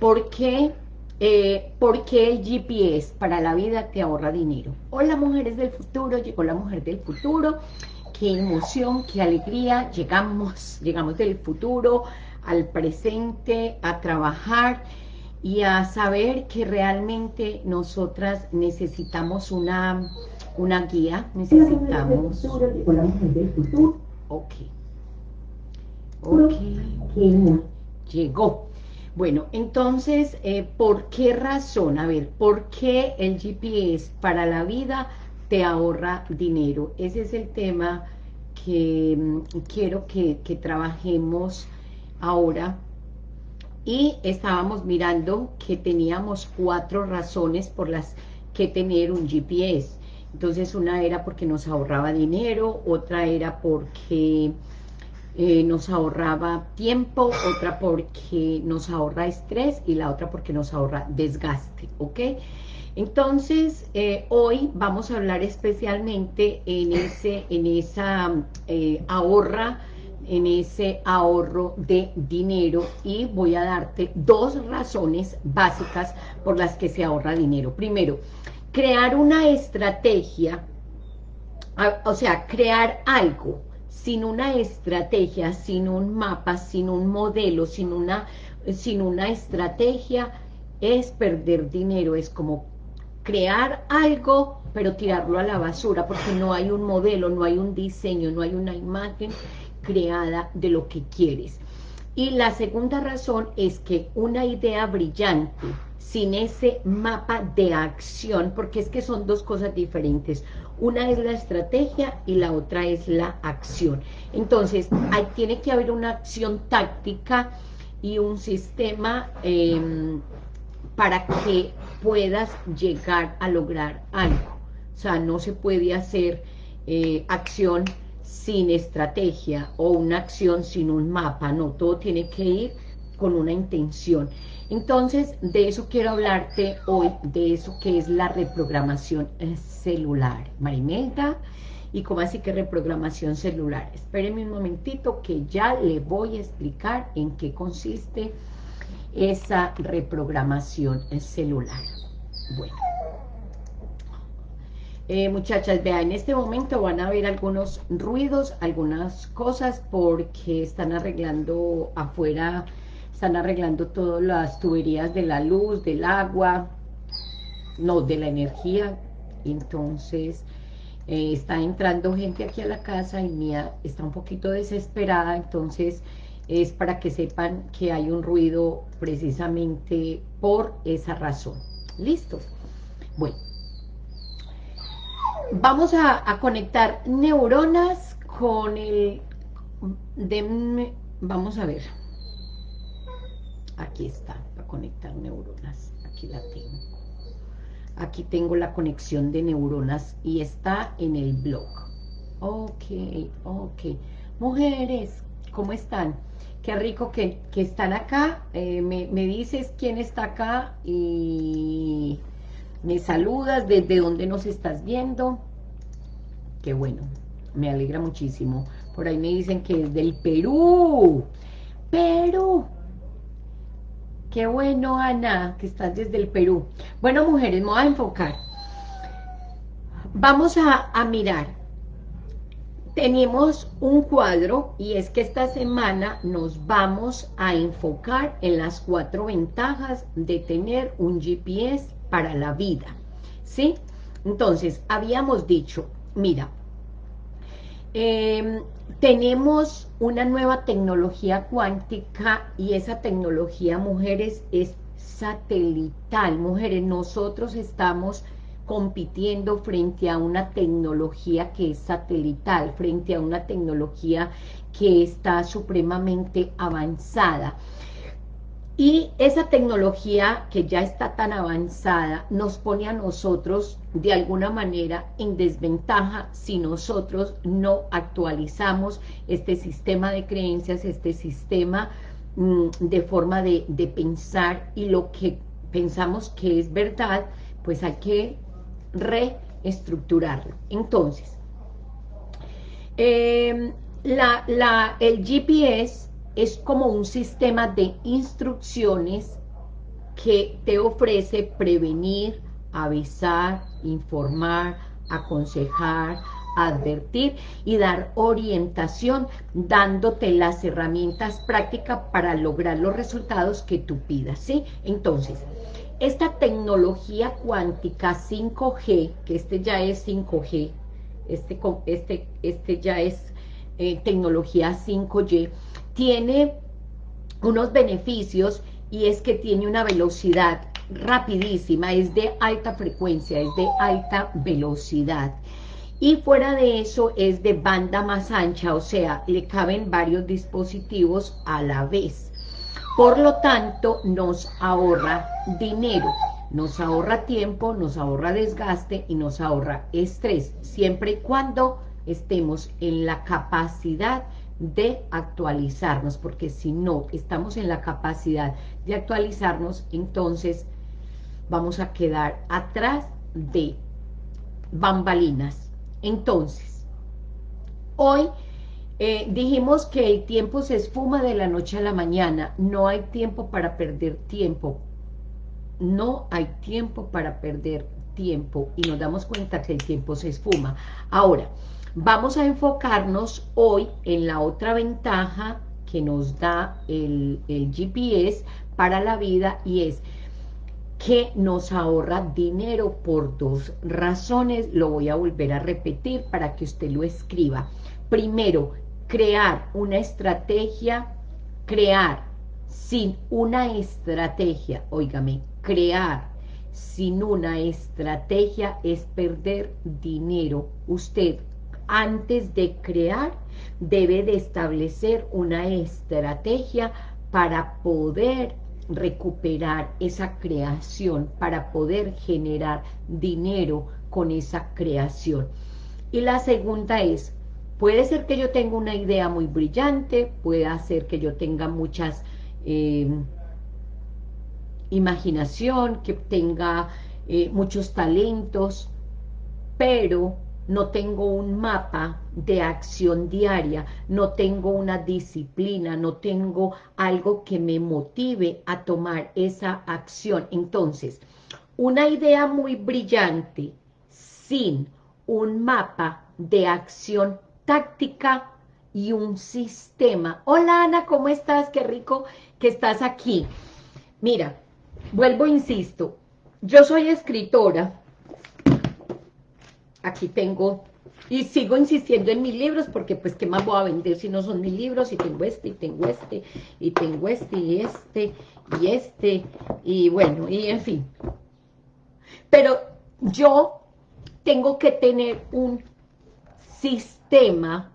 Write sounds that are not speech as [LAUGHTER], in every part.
¿Por qué, eh, ¿Por qué el GPS para la vida te ahorra dinero? Hola mujeres del futuro, llegó la mujer del futuro, qué emoción, qué alegría, llegamos, llegamos del futuro al presente, a trabajar y a saber que realmente nosotras necesitamos una, una guía, necesitamos... Ok. Ok. Llegó. Bueno, entonces, eh, ¿por qué razón? A ver, ¿por qué el GPS para la vida te ahorra dinero? Ese es el tema que mm, quiero que, que trabajemos ahora y estábamos mirando que teníamos cuatro razones por las que tener un GPS. Entonces una era porque nos ahorraba dinero, otra era porque eh, nos ahorraba tiempo, otra porque nos ahorra estrés y la otra porque nos ahorra desgaste, ¿ok? Entonces, eh, hoy vamos a hablar especialmente en, ese, en esa eh, ahorra en ese ahorro de dinero y voy a darte dos razones básicas por las que se ahorra dinero. Primero, crear una estrategia, o sea, crear algo sin una estrategia, sin un mapa, sin un modelo, sin una, sin una estrategia, es perder dinero, es como crear algo, pero tirarlo a la basura, porque no hay un modelo, no hay un diseño, no hay una imagen creada de lo que quieres. Y la segunda razón es que una idea brillante, sin ese mapa de acción, porque es que son dos cosas diferentes. Una es la estrategia y la otra es la acción. Entonces, tiene que haber una acción táctica y un sistema em, para que puedas llegar a lograr algo. O sea, no se puede hacer eh, acción sin estrategia o una acción sin un mapa, no, todo tiene que ir con una intención. Entonces, de eso quiero hablarte hoy, de eso que es la reprogramación celular. Marimelda, y cómo así que reprogramación celular. Espérenme un momentito que ya le voy a explicar en qué consiste esa reprogramación celular. Bueno. Eh, muchachas, vean, en este momento van a ver algunos ruidos, algunas cosas, porque están arreglando afuera, están arreglando todas las tuberías de la luz, del agua, no, de la energía, entonces eh, está entrando gente aquí a la casa y Mía está un poquito desesperada, entonces es para que sepan que hay un ruido precisamente por esa razón. ¿Listo? Bueno vamos a, conectar neuronas con el... vamos a ver. Aquí está, para conectar neuronas. Aquí la tengo. Aquí tengo la conexión de neuronas y está en el blog. Ok, ok. Mujeres, ¿cómo están? Qué rico que, están acá. Eh, me, me dices quién está acá y me saludas, desde dónde nos estás viendo. Qué bueno, me alegra muchísimo. Por ahí me dicen que es del Perú. Perú. Qué bueno, Ana, que estás desde el Perú. Bueno, mujeres, me voy a enfocar. Vamos a, a mirar. Tenemos un cuadro y es que esta semana nos vamos a enfocar en las cuatro ventajas de tener un GPS para la vida, ¿sí? Entonces, habíamos dicho, mira, em, tenemos una nueva tecnología cuántica y esa tecnología, mujeres, es satelital. Mujeres, nosotros estamos compitiendo frente a una tecnología que es satelital, frente a una tecnología que está supremamente avanzada. Y esa tecnología que ya está tan avanzada nos pone a nosotros de alguna manera en desventaja si nosotros no actualizamos este sistema de creencias, este sistema mm, de forma de, pensar y lo que pensamos que es verdad, pues hay que reestructurarlo. Entonces, em, la, el GPS es como un sistema de instrucciones que te ofrece prevenir, avisar, informar, aconsejar, advertir y dar orientación, dándote las herramientas prácticas para lograr los resultados que tú pidas, ¿sí? Entonces, esta tecnología cuántica 5G, que este ya es 5G, este, este, este ya es eh, tecnología 5G, tiene unos beneficios y es que tiene una velocidad rapidísima, es de alta frecuencia, es de alta velocidad. Y fuera de eso es de banda más ancha, o sea, le caben varios dispositivos a la vez. Por lo tanto, nos ahorra dinero, nos ahorra tiempo, nos ahorra desgaste y nos ahorra estrés, siempre y cuando estemos en la capacidad de actualizarnos, porque si no estamos en la capacidad de actualizarnos, entonces vamos a quedar atrás de bambalinas. Entonces, hoy eh, dijimos que el tiempo se esfuma de la noche a la mañana, no hay tiempo para perder tiempo, no hay tiempo para perder tiempo y nos damos cuenta que el tiempo se esfuma. Ahora, Vamos a enfocarnos hoy en la otra ventaja que nos da el, GPS para la vida y es que nos ahorra dinero por dos razones, lo voy a volver a repetir para que usted lo escriba. Primero, crear una estrategia, crear sin una estrategia, óigame, crear sin una estrategia es perder dinero. Usted antes de crear, debe de establecer una estrategia para poder recuperar esa creación, para poder generar dinero con esa creación. Y la segunda es, puede ser que yo tenga una idea muy brillante, puede ser que yo tenga muchas eh, imaginación, que tenga eh, muchos talentos, pero no tengo un mapa de acción diaria, no tengo una disciplina, no tengo algo que me motive a tomar esa acción. Entonces, una idea muy brillante sin un mapa de acción táctica y un sistema. Hola Ana, ¿cómo estás? Qué rico que estás aquí. Mira, vuelvo, insisto, yo soy escritora, aquí tengo, y sigo insistiendo en mis libros, porque pues qué más voy a vender si no son mis libros, y tengo este, y tengo este, y tengo este, y este, y este, y bueno, y en fin. Pero yo tengo que tener un sistema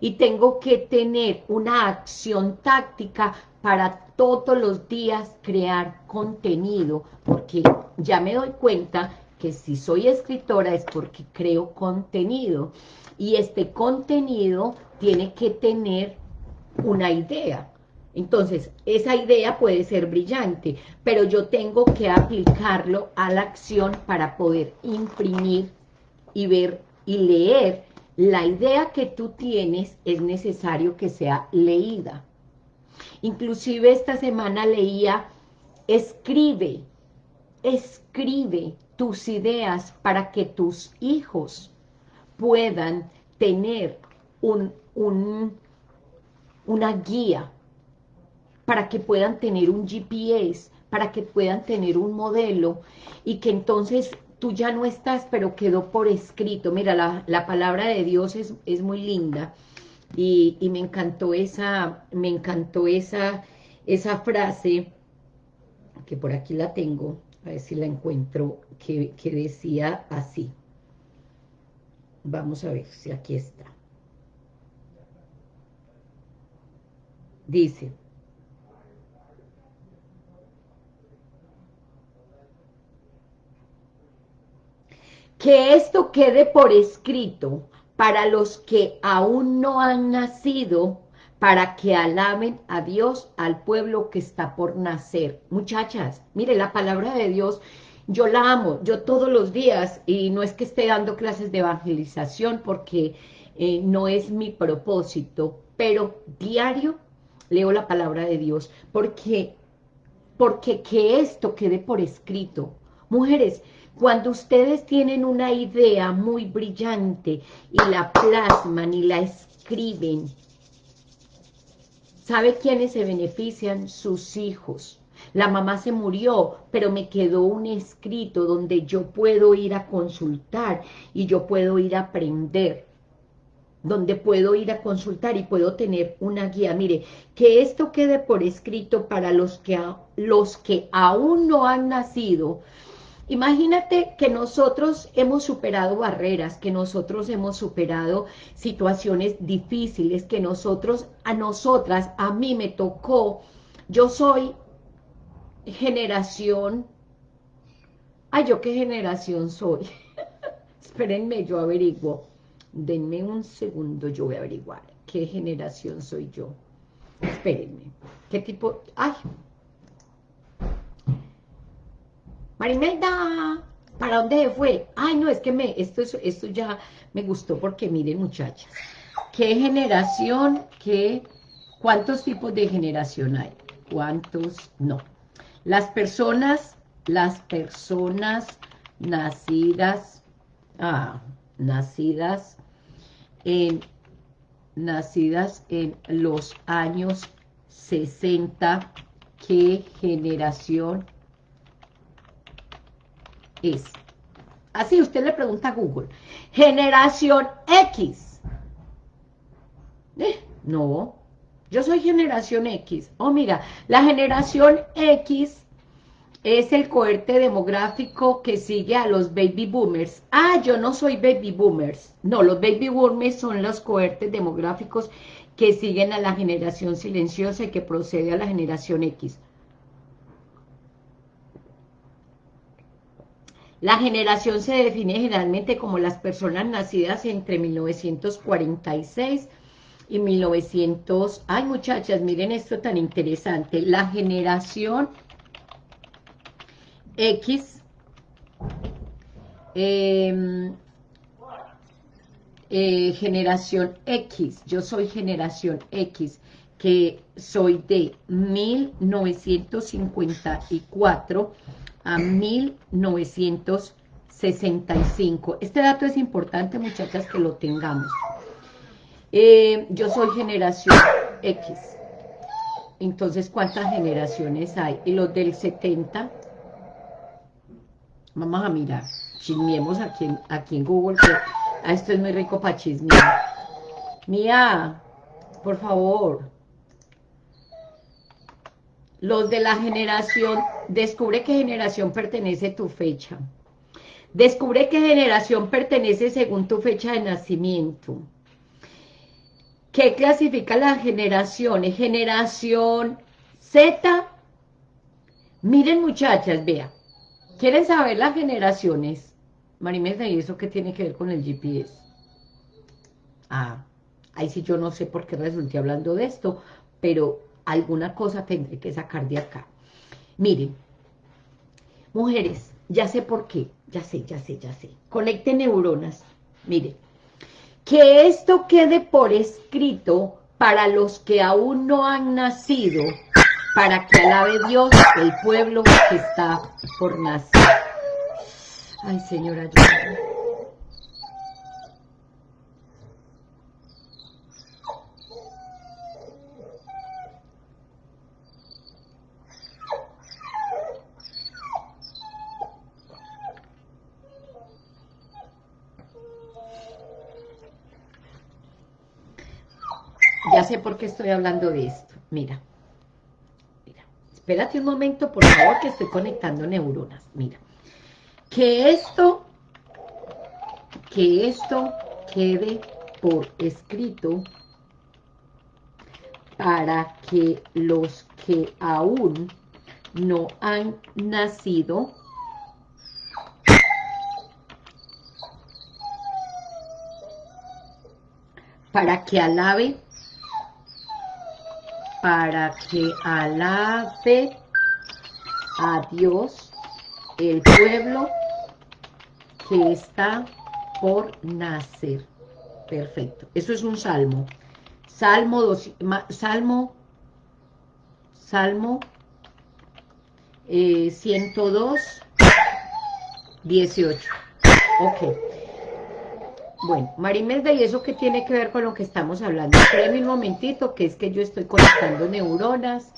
y tengo que tener una acción táctica para todos los días crear contenido, porque ya me doy cuenta que si soy escritora es porque creo contenido y este contenido tiene que tener una idea. Entonces, esa idea puede ser brillante, pero yo tengo que aplicarlo a la acción para poder imprimir y ver y leer. La idea que tú tienes es necesario que sea leída. Inclusive esta semana leía, escribe, escribe, tus ideas para que tus hijos puedan tener un, una guía, para que puedan tener un GPS, para que puedan tener un modelo y que entonces tú ya no estás, pero quedó por escrito. Mira, la, palabra de Dios es, es muy linda y, y, me encantó esa, me encantó esa, esa frase, que por aquí la tengo, a ver si la encuentro, que, decía así. Vamos a ver si aquí está. Dice, que esto quede por escrito para los que aún no han nacido para que alaben a Dios, al pueblo que está por nacer. Muchachas, mire, la palabra de Dios, yo la amo, yo todos los días, y no es que esté dando clases de evangelización, porque eh, no es mi propósito, pero diario leo la palabra de Dios, porque porque que esto quede por escrito. Mujeres, cuando ustedes tienen una idea muy brillante y la plasman y la escriben, ¿sabe quiénes se benefician? Sus hijos. La mamá se murió, pero me quedó un escrito donde yo puedo ir a consultar y yo puedo ir a aprender donde puedo ir a consultar y puedo tener una guía. Mire, que esto quede por escrito para los que, los que aún no han nacido, Imagínate que nosotros hemos superado barreras, que nosotros hemos superado situaciones difíciles, que nosotros, a nosotras, a mí me tocó, yo soy generación, ay, ¿yo qué generación soy? [LAUGHS] Espérenme, yo averiguo, denme un segundo, yo voy a averiguar qué generación soy yo. Espérenme, qué tipo, ay, Marimelda, ¿para dónde fue? Ay, no, es que me, esto, esto ya me gustó porque miren muchachas, ¿qué generación, qué, cuántos tipos de generación hay? ¿Cuántos? No. Las personas, las personas nacidas, ah, nacidas en, nacidas en los años 60, ¿qué generación es. Así usted le pregunta a Google. Generación X. Eh, no, yo soy generación X. Oh, mira, la generación X es el cohorte demográfico que sigue a los baby boomers. Ah, yo no soy baby boomers. No, los baby boomers son los cohortes demográficos que siguen a la generación silenciosa y que procede a la generación X. La generación se define generalmente como las personas nacidas entre 1946 y 1900... Ay, muchachas, miren esto tan interesante. La generación X... Em, eh, generación X, yo soy generación X, que soy de 1954 a 1965. Este dato es importante, muchachas, que lo tengamos. Eh, yo soy generación X. Entonces, ¿cuántas generaciones hay? Y los del 70, vamos a mirar, chismiemos aquí en, aquí en Google, que ah, esto es muy rico para chismear. Mía, por favor, los de la generación, descubre qué generación pertenece tu fecha. Descubre qué generación pertenece según tu fecha de nacimiento. ¿Qué clasifica las generaciones? Generación Z. Miren muchachas, vea. ¿Quieren saber las generaciones? Marimesa, ¿y eso qué tiene que ver con el GPS? Ah, ahí sí yo no sé por qué resulté hablando de esto, pero alguna cosa tendré que sacar de acá. Miren, mujeres, ya sé por qué, ya sé, ya sé, ya sé. Conecte neuronas, miren. Que esto quede por escrito para los que aún no han nacido, para que alabe Dios el pueblo que está por nacer. Ay, señora, ayúdame. Ya sé por qué estoy hablando de esto. Mira. Mira. Espérate un momento, por favor, que estoy conectando neuronas. Mira. Que esto, que esto quede por escrito para que los que aún no han nacido para que alabe para que alabe a Dios el pueblo que está por nacer. Perfecto. Eso es un salmo. Salmo, dos, salmo, salmo eh, 102, 18. Ok. Bueno, Marimelda, ¿y eso qué tiene que ver con lo que estamos hablando? Espérame un momentito, que es que yo estoy conectando neuronas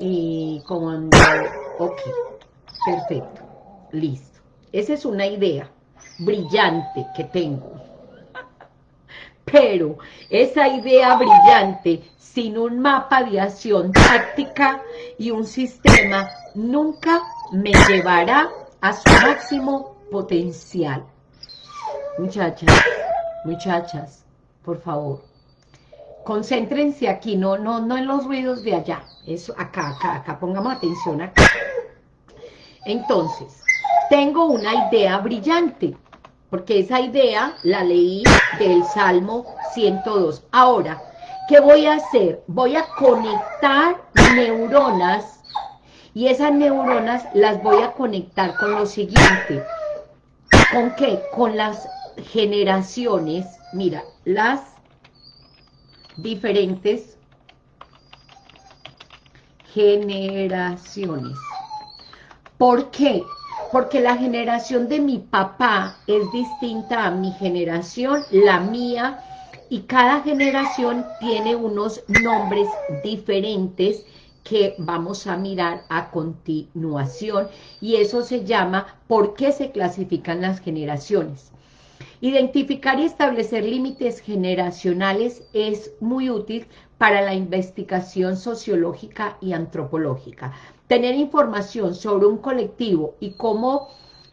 y cuando... Ok, perfecto, listo. Esa es una idea brillante que tengo. Pero esa idea brillante, sin un mapa de acción táctica y un sistema, nunca me llevará a su máximo potencial. Muchachas, muchachas, por favor, concéntrense aquí, no, no, no en los ruidos de allá, eso acá, acá, acá, pongamos atención acá. Entonces, tengo una idea brillante, porque esa idea la leí del Salmo 102. Ahora, ¿qué voy a hacer? Voy a conectar neuronas y esas neuronas las voy a conectar con lo siguiente. ¿Con qué? Con las generaciones, mira, las diferentes generaciones. ¿Por qué? Porque la generación de mi papá es distinta a mi generación, la mía, y cada generación tiene unos nombres diferentes que vamos a mirar a continuación, y eso se llama ¿por qué se clasifican las generaciones? Identificar y establecer límites generacionales es muy útil para la investigación sociológica y antropológica. Tener información sobre un colectivo y cómo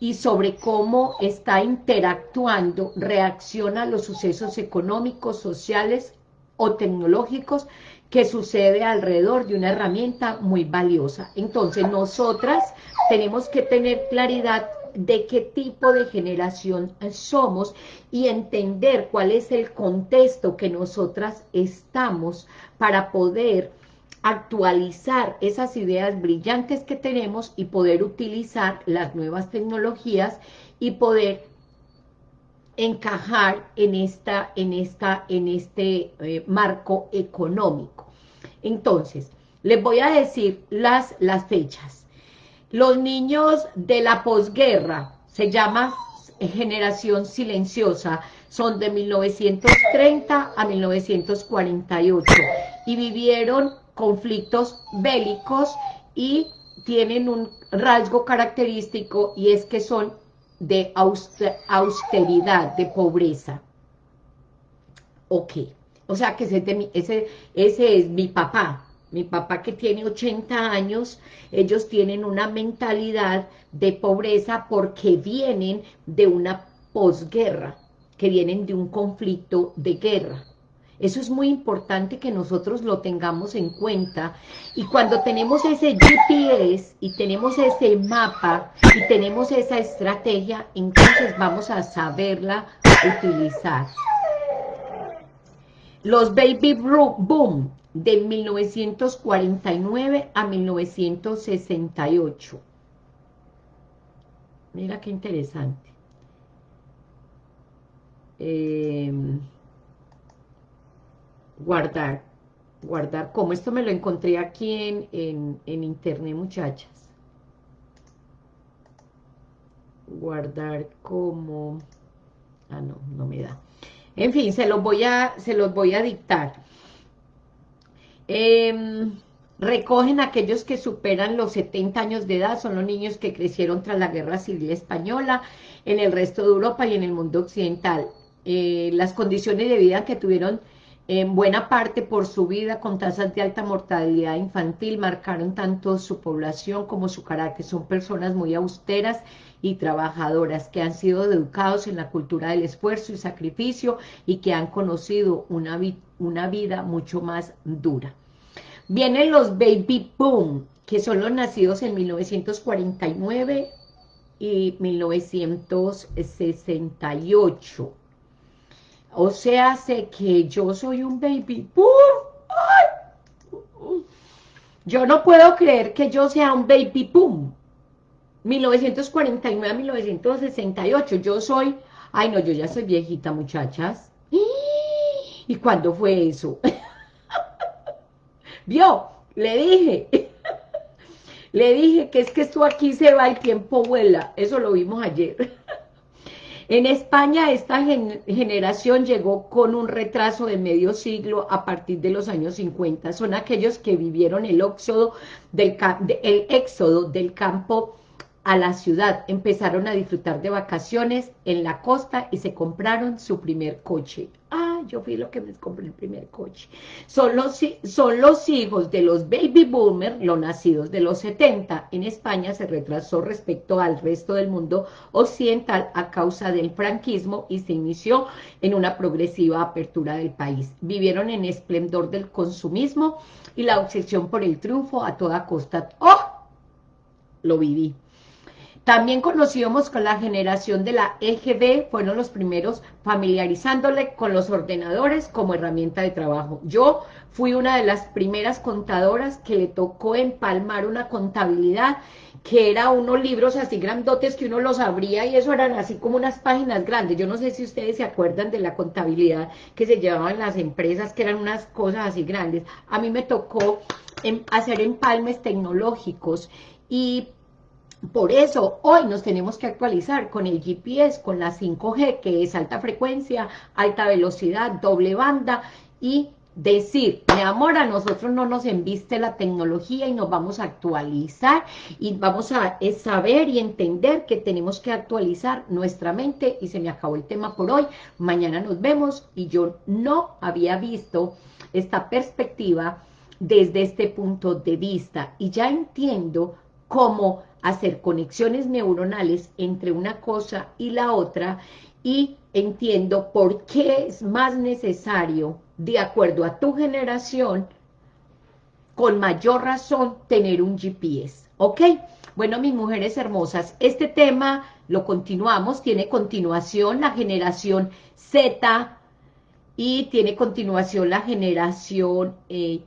y sobre cómo está interactuando, reacciona a los sucesos económicos, sociales o tecnológicos que sucede alrededor de una herramienta muy valiosa. Entonces, nosotras tenemos que tener claridad de qué tipo de generación somos y entender cuál es el contexto que nosotras estamos para poder actualizar esas ideas brillantes que tenemos y poder utilizar las nuevas tecnologías y poder encajar en, esta, en, esta, en este eh, marco económico. Entonces, les voy a decir las, las fechas. Los niños de la posguerra, se llama generación silenciosa, son de 1930 a 1948 y vivieron conflictos bélicos y tienen un rasgo característico y es que son de austeridad, de pobreza. Ok, o sea que ese, es mi papá, mi papá que tiene 80 años, ellos tienen una mentalidad de pobreza porque vienen de una posguerra, que vienen de un conflicto de guerra. Eso es muy importante que nosotros lo tengamos en cuenta y cuando tenemos ese GPS y tenemos ese mapa y tenemos esa estrategia, entonces vamos a saberla utilizar. Los baby boom de 1949 a 1968. Mira qué interesante. Em, guardar, guardar, como esto me lo encontré aquí en, en, en internet, muchachas. Guardar como... Ah, no, no me da. En fin, se los voy a, se los voy a dictar. Eh, recogen aquellos que superan los 70 años de edad, son los niños que crecieron tras la Guerra Civil Española en el resto de Europa y en el mundo occidental. Eh, las condiciones de vida que tuvieron en buena parte por su vida con tasas de alta mortalidad infantil marcaron tanto su población como su carácter. Son personas muy austeras y trabajadoras que han sido educados en la cultura del esfuerzo y sacrificio y que han conocido una, vida mucho más dura. Vienen los baby boom, que son los nacidos en 1949 y 1968 o sea, sé que yo soy un baby boom. Yo no puedo creer que yo sea un baby boom. 1949 a 1968. Yo soy... Ay, no, yo ya soy viejita, muchachas. ¿Y cuándo fue eso? [LAUGHS] ¿Vio? Le dije. [LAUGHS] Le dije que es que esto aquí se va, el tiempo vuela. Eso lo vimos ayer. [LAUGHS] En España esta generación llegó con un retraso de medio siglo a partir de los años 50. Son aquellos que vivieron el éxodo del, el éxodo del campo a la ciudad, empezaron a disfrutar de vacaciones en la costa y se compraron su primer coche. Ah, yo fui lo que me compré el primer coche. Son los, son los hijos de los baby boomers, los nacidos de los 70. En España se retrasó respecto al resto del mundo occidental a causa del franquismo y se inició en una progresiva apertura del país. Vivieron en esplendor del consumismo y la obsesión por el triunfo a toda costa. ¡Oh! Lo viví. También conocíamos con la generación de la EGB, fueron los primeros familiarizándole con los ordenadores como herramienta de trabajo. Yo fui una de las primeras contadoras que le tocó empalmar una contabilidad que era unos libros así grandotes que uno los abría y eso eran así como unas páginas grandes. Yo no sé si ustedes se acuerdan de la contabilidad que se llevaban las empresas, que eran unas cosas así grandes. A mí me tocó em, hacer empalmes tecnológicos y por eso hoy nos tenemos que actualizar con el GPS, con la 5G, que es alta frecuencia, alta velocidad, doble banda, y decir, mi amor, a nosotros no nos enviste la tecnología y nos vamos a actualizar y vamos a saber y entender que tenemos que actualizar nuestra mente y se me acabó el tema por hoy, mañana nos vemos y yo no había visto esta perspectiva desde este punto de vista y ya entiendo cómo hacer conexiones neuronales entre una cosa y la otra y entiendo por qué es más necesario, de acuerdo a tu generación, con mayor razón, tener un GPS, ¿ok? Bueno, mis mujeres hermosas, este tema lo continuamos, tiene continuación la generación Z y tiene continuación la generación eh,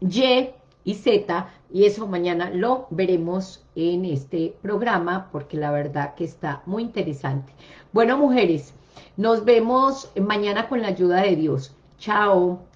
Y y Z, y eso mañana lo veremos en este programa, porque la verdad que está muy interesante. Bueno, mujeres, nos vemos mañana con la ayuda de Dios. Chao.